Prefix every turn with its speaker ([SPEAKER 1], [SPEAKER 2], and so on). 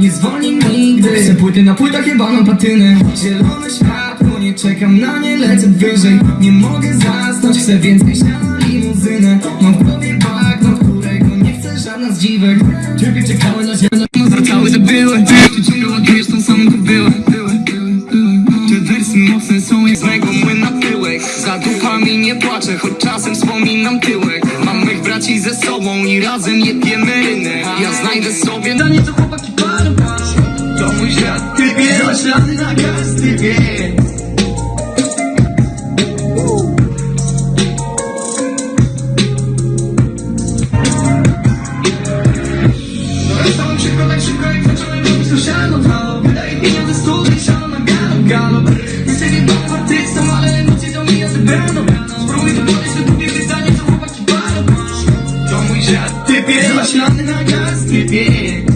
[SPEAKER 1] nie zwolni nigdy Chcę płyty na płytach jebano patyny. Zielone światło, nie czekam na nie, lecę wyżej. Nie mogę zasnąć, chcę więcej śniadania limuzynę. Mam w głowie bagno, którego nie chcę żadna z dziwek. Tylko czekały na ziemię, no wracały te były. Czy ciągle ładujesz tą samą były Te wersy mocne są jak z mego młyna tyłek Za duchami nie płaczę, choć czasem wspominam tyłek. Mam mych braci ze sobą i razem jebiemy rynę. Ja znajdę sobie na nie to chłopaki шансы на каждый день. Теперь ваш на газ, теперь